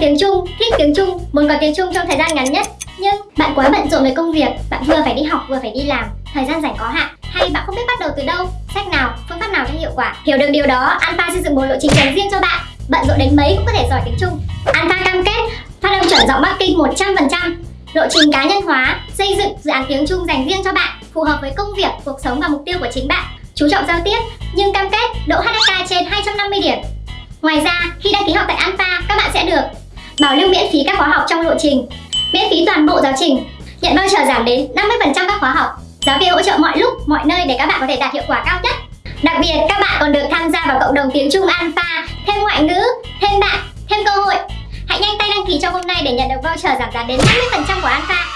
tiếng Trung, thích tiếng Trung, muốn có tiếng Trung trong thời gian ngắn nhất. Nhưng bạn quá bận rộn với công việc, bạn vừa phải đi học vừa phải đi làm, thời gian rảnh có hạn. Hay bạn không biết bắt đầu từ đâu, sách nào, phương pháp nào cho hiệu quả. Hiểu được điều đó, Alpha xây dựng một lộ trình dành riêng cho bạn. Bận rộn đến mấy cũng có thể giỏi tiếng Trung. Alpha cam kết phát âm chuẩn giọng Bắc Kinh 100%. Lộ trình cá nhân hóa, xây dựng dự án tiếng Trung dành riêng cho bạn, phù hợp với công việc, cuộc sống và mục tiêu của chính bạn. Chú trọng giao tiếp, nhưng cam kết độ HSK trên 250 điểm. Ngoài ra, khi đăng ký học tại Alpha, các bạn sẽ được bảo lưu miễn phí các khóa học trong lộ trình, miễn phí toàn bộ giáo trình, nhận voucher giảm đến 50% các khóa học, giáo viên hỗ trợ mọi lúc, mọi nơi để các bạn có thể đạt hiệu quả cao nhất. Đặc biệt, các bạn còn được tham gia vào cộng đồng tiếng Trung Alpha, thêm ngoại ngữ, thêm bạn, thêm cơ hội. Hãy nhanh tay đăng ký trong hôm nay để nhận được voucher giảm giá đến 50% của Alpha.